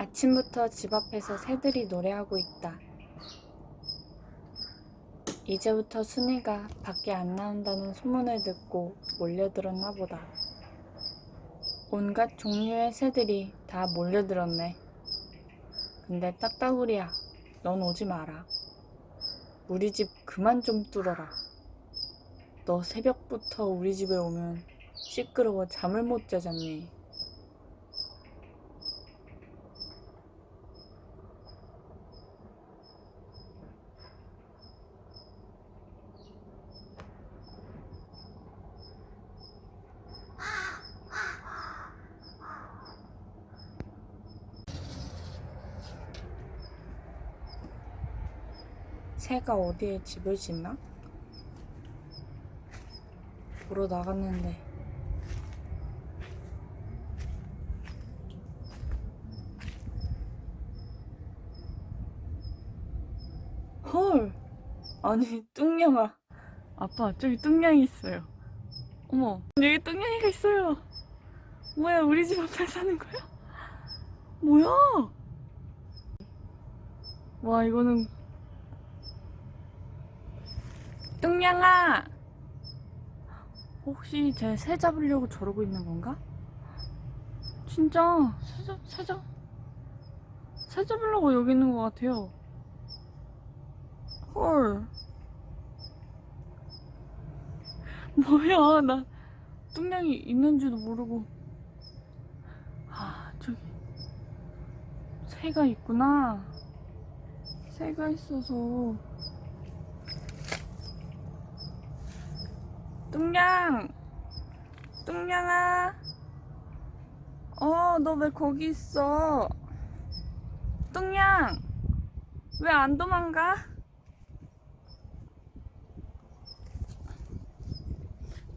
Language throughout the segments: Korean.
아침부터 집 앞에서 새들이 노래하고 있다. 이제부터 순이가 밖에 안 나온다는 소문을 듣고 몰려들었나 보다. 온갖 종류의 새들이 다 몰려들었네. 근데 딱따구리야, 넌 오지 마라. 우리 집 그만 좀 뚫어라. 너 새벽부터 우리 집에 오면 시끄러워 잠을 못 자잖니. 새가 어디에 집을 짓나? 보러 나갔는데. 헐. 아니 뚱냥아. 아빠 저기 뚱냥이 있어요. 어머 여기 뚱냥이가 있어요. 뭐야 우리 집 앞에 사는 거야? 뭐야? 와 이거는 뚱냥아! 혹시 제새 잡으려고 저러고 있는 건가? 진짜. 새 잡, 새 잡, 새 잡으려고 여기 있는 것 같아요. 헐. 뭐야 나 뚱냥이 있는지도 모르고. 아 저기. 새가 있구나. 새가 있어서 뚱냥. 뚱냥아. 어 너 왜 거기 있어? 뚱냥. 왜 안 도망가?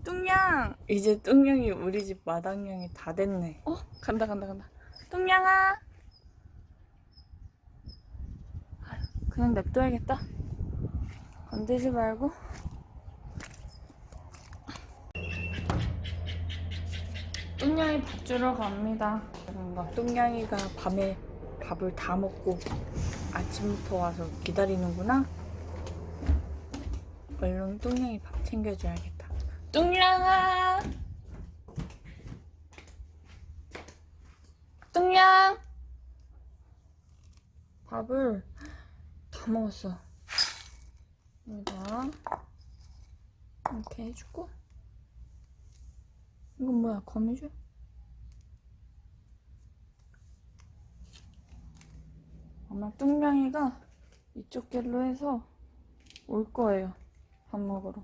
뚱냥. 이제 뚱냥이 우리 집 마당냥이 다 됐네. 어? 간다 간다 간다. 뚱냥아. 아유, 그냥 냅둬야겠다. 건들지 말고 뚱냥이 밥 주러 갑니다. 뭔가 뚱냥이가 밤에 밥을 다 먹고 아침부터 와서 기다리는구나. 얼른 뚱냥이 밥 챙겨줘야겠다. 뚱냥아! 뚱냥! 밥을 다 먹었어. 여기다 이렇게 해주고 이건 뭐야 거미줄? 아마 뚱냥이가 이쪽 길로 해서 올 거예요 밥 먹으러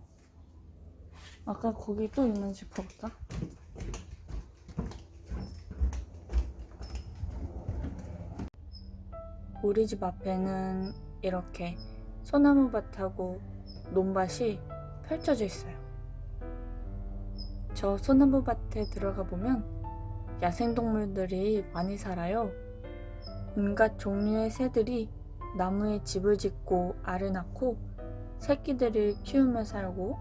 아까 거기 또 있는지 볼까? 우리 집 앞에는 이렇게 소나무밭하고 논밭이 펼쳐져 있어요 저 소나무 밭에 들어가 보면 야생동물들이 많이 살아요. 온갖 종류의 새들이 나무에 집을 짓고 알을 낳고 새끼들을 키우며 살고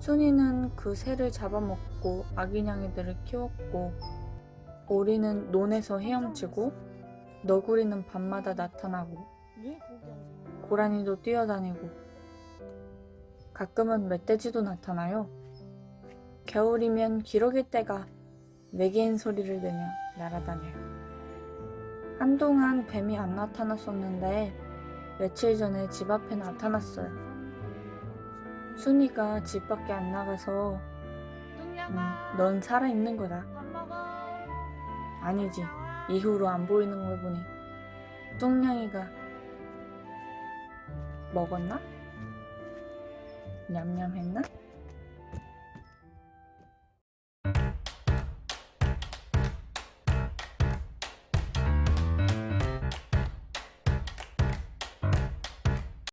순이는 그 새를 잡아먹고 아기냥이들을 키웠고 오리는 논에서 헤엄치고 너구리는 밤마다 나타나고 고라니도 뛰어다니고 가끔은 멧돼지도 나타나요. 겨울이면 기러기 떼가 외계인 소리를 내며 날아다녀요. 한동안 뱀이 안 나타났었는데 며칠 전에 집 앞에 나타났어요. 순이가 집 밖에 안 나가서 음, 넌 살아있는 거다. 아니지. 이후로 안 보이는 걸 보니 뚱냥이가 먹었나? 냠냠했나?